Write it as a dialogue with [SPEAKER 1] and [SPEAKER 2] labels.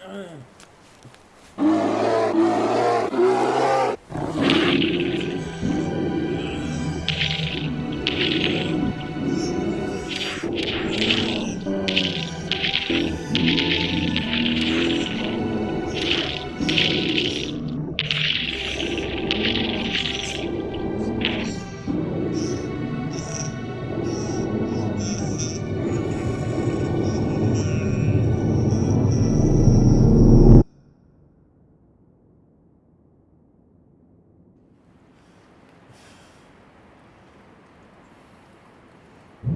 [SPEAKER 1] Yeah.